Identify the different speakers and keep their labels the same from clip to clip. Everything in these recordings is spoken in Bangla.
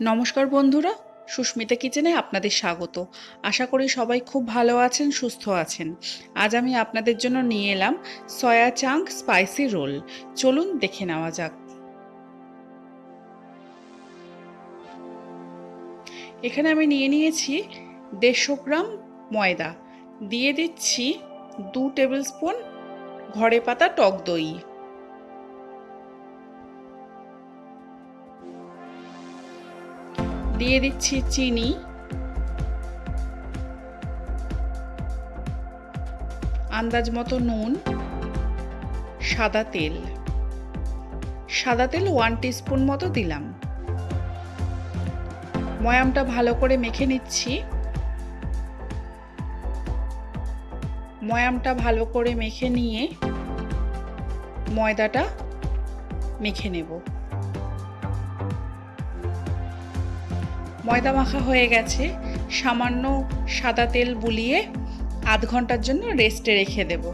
Speaker 1: নমস্কার বন্ধুরা, সুস্মিতা কিচেনে আপনাদের স্বাগত। আশা করি সবাই খুব ভালো আছেন, সুস্থ আছেন। আজ আমি আপনাদের জন্য নিয়ে এলাম সয়া চাঙ্ক স্পাইসি রোল। চলুন দেখে নেওয়া যাক। এখানে আমি নিয়ে নিয়েছি দেড়শো গ্রাম ময়দা। দিয়ে দিচ্ছি দু টেবিল স্পুন ঘরে পাতা টক দই। দিয়ে দিচ্ছি চিনি। আন্দাজ মতো নুন, সাদা তেল। সাদা তেল ওয়ান স্পুন মতো দিলাম। ময়ামটা ভালো করে মেখে নিচ্ছি। ময়ামটা ভালো করে মেখে নিয়ে ময়দাটা মেখে নেব। ময়দা মাখা হয়ে গেছে, সামান্য সাদা তেল বুলিয়ে আধ ঘণ্টার জন্য রেস্টে রেখে দেব।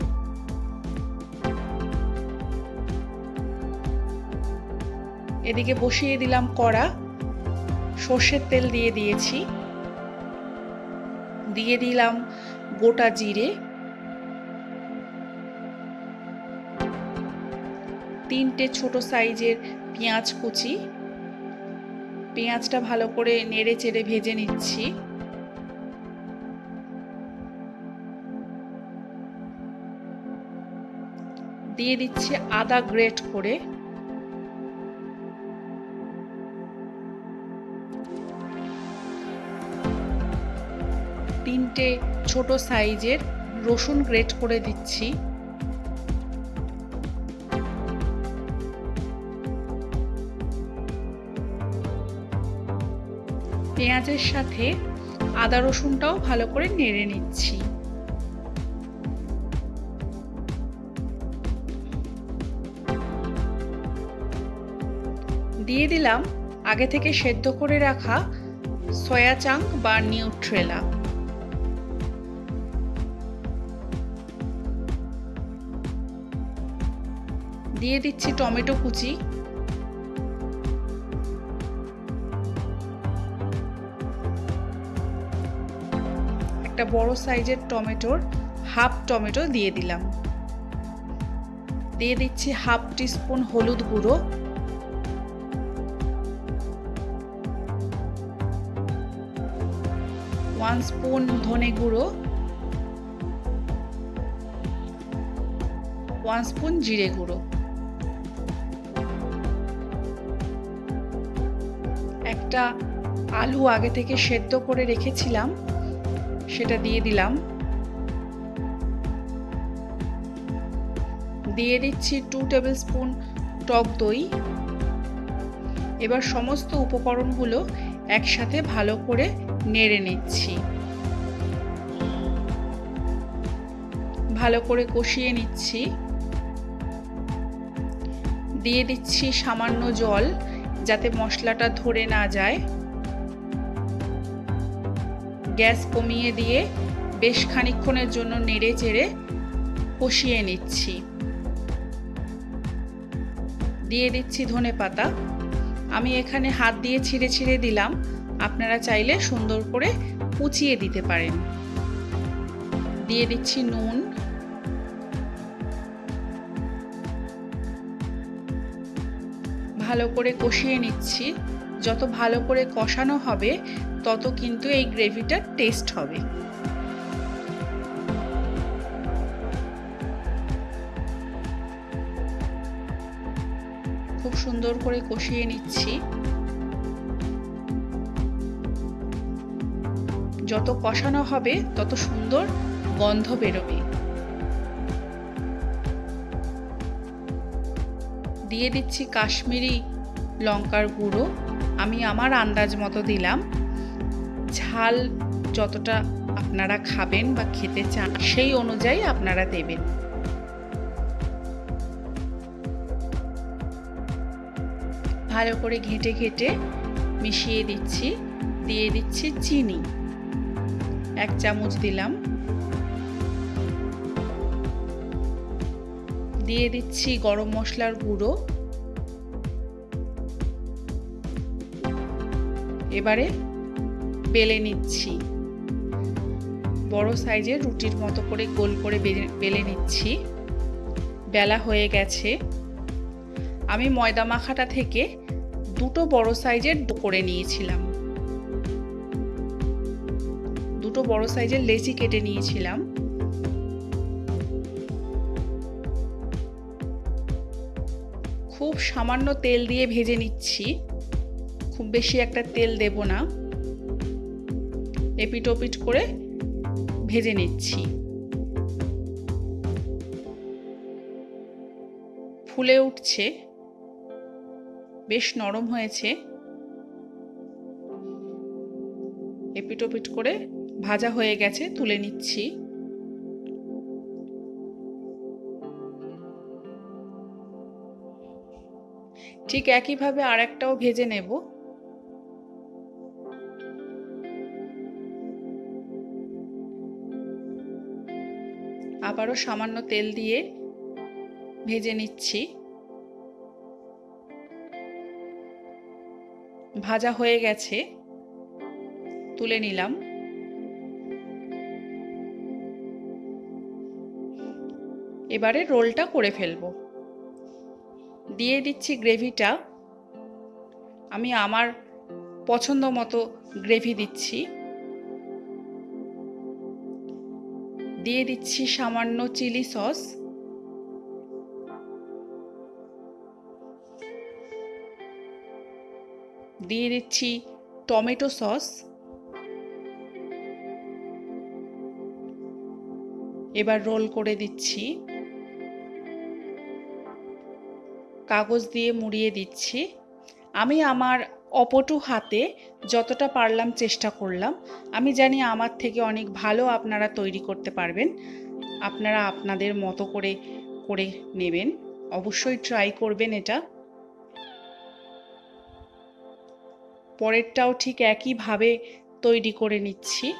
Speaker 1: এদিকে বসিয়ে দিলাম কড়া, সর্ষের তেল দিয়ে দিয়েছি। দিয়ে দিলাম গোটা জিরে। তিনটে ছোট সাইজের পেঁয়াজ কুচি। পেঁয়াজটা ভালো করে নেড়ে চেড়ে ভেজে নিচ্ছি। দিয়ে দিচ্ছি আদা গ্রেট করে। তিনটে ছোট সাইজের রসুন গ্রেট করে দিচ্ছি। পেঁয়াজের সাথে আদা রসুনটাও ভালো করে নেড়ে নিচ্ছি। দিয়ে দিলাম আগে থেকে সেদ্ধ করে রাখা সয়া চাঙ্ক বা নিউট্রেলা। দিয়ে দিচ্ছি টমেটো কুচি। একটা বড় সাইজের টমেটোর হাফ টমেটো দিয়ে দিলাম। দিয়ে দিচ্ছি হাফ টিস্পুন হলুদ গুঁড়ো। ওয়ান স্পুন ধনে গুঁড়ো। ওয়ান স্পুন জিরে গুঁড়ো। একটা আলু আগে থেকে সেদ্ধ করে রেখেছিলাম। সেটা দিয়ে দিলাম। দিয়ে দিচ্ছি টু টেবিল স্পুন টক দই। এবার সমস্ত উপকরণগুলো একসাথে ভালো করে নেড়ে নিচ্ছি। ভালো করে কষিয়ে নিচ্ছি। দিয়ে দিচ্ছি সামান্য জল যাতে মশলাটা ধরে না যায়। গ্যাস কমিয়ে দিয়ে বেশ খানিক্ষণের জন্য নেড়ে চেড়ে কষিয়ে নিচ্ছি। দিয়ে দিচ্ছি ধনে পাতা। আমি এখানে হাত দিয়ে ছিঁড়ে ছিঁড়ে দিলাম। আপনারা চাইলে সুন্দর করে কুচিয়ে দিতে পারেন। দিয়ে দিচ্ছি নুন। ভালো করে কষিয়ে নিচ্ছি। যত ভালো করে কষানো হবে তত কিন্তু এই গ্রেভিটার টেস্ট হবে। খুব সুন্দর করে কষিয়ে নিচ্ছি। যত কষানো হবে, তত সুন্দর গন্ধ বেরোবে। দিয়ে দিচ্ছি কাশ্মীরি লঙ্কার গুঁড়ো। আমি আমার আন্দাজ মতো দিলাম। ঝাল যতটা আপনারা খাবেন বা খেতে চান, সেই অনুযায়ী আপনারা দেবেন। ভালো করে ঘেঁটে ঘেঁটে মিশিয়ে দিচ্ছি, দিয়ে দিচ্ছি চিনি। এক চামচ দিলাম। দিয়ে দিচ্ছি গরম মশলার গুঁড়ো। এবারে বেলে নিচ্ছি। বড় সাইজের রুটির মতো করে গোল করে বেলে নিচ্ছি। বেলা হয়ে গেছে। আমি ময়দা মাখাটা থেকে দুটো বড় সাইজের করে নিয়েছিলাম। দুটো বড় সাইজের লেচি কেটে নিয়েছিলাম। খুব সামান্য তেল দিয়ে ভেজে নিচ্ছি। খুব বেশি একটা তেল দেব না। এপিট ওপিট করে ভেজে নিচ্ছি। ফুলে উঠছে, বেশ নরম হয়েছে। এপিট ওপিট করে ভাজা হয়ে গেছে, তুলে নিচ্ছি। ঠিক একইভাবে আর একটাও ভেজে নেব। আবারও সামান্য তেল দিয়ে ভেজে নিচ্ছি। ভাজা হয়ে গেছে। তুলে নিলাম। এবারে রোলটা করে ফেলব। দিয়ে দিচ্ছি গ্রেভিটা। আমি আমার পছন্দ মতো গ্রেভি দিচ্ছি। দিয়ে দিচ্ছি সামান্য চিলি সস। দিয়ে দিচ্ছি টমেটো সস। এবার রোল করে দিচ্ছি। কাগজ দিয়ে মুড়িয়ে দিচ্ছি। আমি আমার অপটু হাতে যতটা পারলাম চেষ্টা করলাম। আমি জানি আমার থেকে অনেক ভালো আপনারা তৈরি করতে পারবেন। আপনারা আপনাদের মতো করে করে নেবেন। অবশ্যই ট্রাই করবেন এটা। পরেরটাও ঠিক একইভাবে তৈরি করে নিচ্ছি।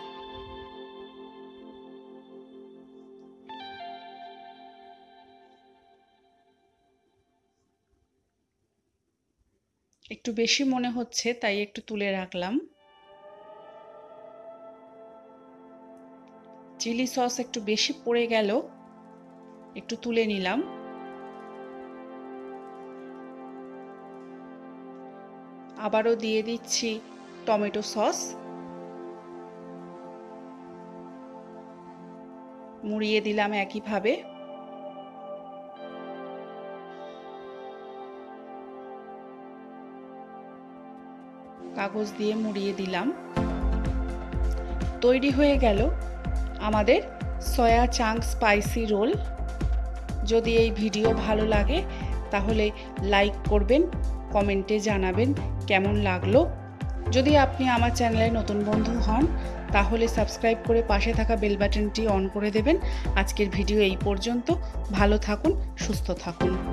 Speaker 1: একটু বেশি মনে হচ্ছে, তাই একটু তুলে রাখলাম। চিলি সস একটু বেশি পড়ে গেল, একটু তুলে নিলাম। আবারও দিয়ে দিচ্ছি টমেটো সস। মুড়িয়ে দিলাম একইভাবে। কাগজ দিয়ে মুড়িয়ে দিলাম। তৈরি হয়ে গেল আমাদের সয়া চাং স্পাইসি রোল। যদি এই ভিডিও ভালো লাগে, তাহলে লাইক করবেন, কমেন্টে জানাবেন কেমন লাগল। যদি আপনি আমার চ্যানেলে নতুন বন্ধু হন, তাহলে সাবস্ক্রাইব করে পাশে থাকা বেল বাটনটি অন করে দেবেন। আজকের ভিডিও এই পর্যন্ত। ভালো থাকুন, সুস্থ থাকুন।